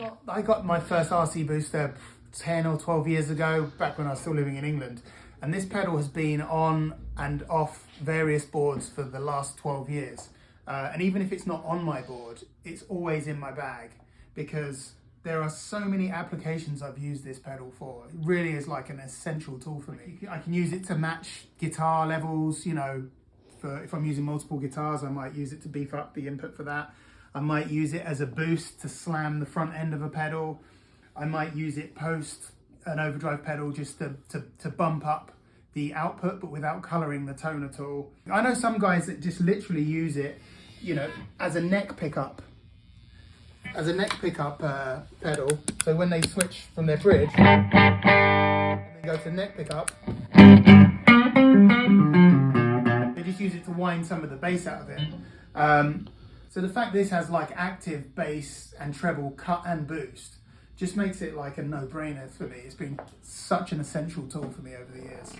got, I got my first RC booster 10 or 12 years ago, back when I was still living in England. And this pedal has been on and off various boards for the last 12 years. Uh, and even if it's not on my board, it's always in my bag because there are so many applications I've used this pedal for. It really is like an essential tool for me. I can use it to match guitar levels, you know, for if I'm using multiple guitars, I might use it to beef up the input for that. I might use it as a boost to slam the front end of a pedal. I might use it post an overdrive pedal just to, to, to bump up the output, but without coloring the tone at all. I know some guys that just literally use it, you know, as a neck pickup as a neck pickup uh, pedal. So when they switch from their bridge and they go to neck pickup, they just use it to wind some of the bass out of it. Um, so the fact this has like active bass and treble cut and boost just makes it like a no-brainer for me. It's been such an essential tool for me over the years.